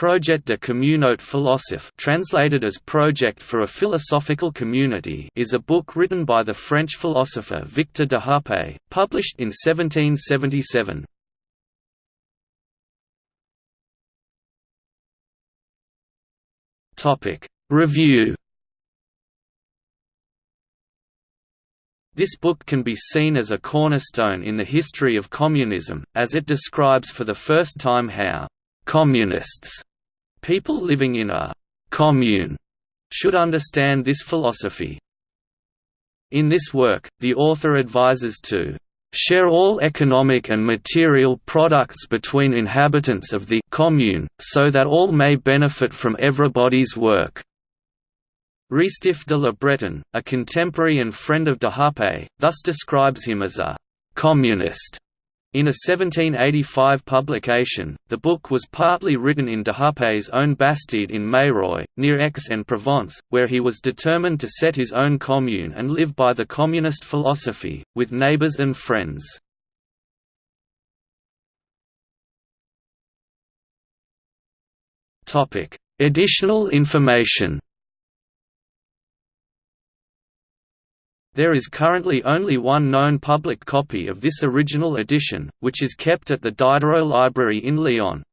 Projet de communauté philosophe translated as Project for a Philosophical Community is a book written by the French philosopher Victor de Hupay, published in 1777. Review This book can be seen as a cornerstone in the history of communism, as it describes for the first time how communists, people living in a commune, should understand this philosophy. In this work, the author advises to share all economic and material products between inhabitants of the commune, so that all may benefit from everybody's work. Restif de la Bretonne, a contemporary and friend of de Hupay, thus describes him as a communist in a 1785 publication, the book was partly written in de own Bastide in Meyreuil, near Aix-en-Provence, where he was determined to set his own commune and live by the communist philosophy, with neighbours and friends. Additional information There is currently only one known public copy of this original edition, which is kept at the Diderot Library in Lyon.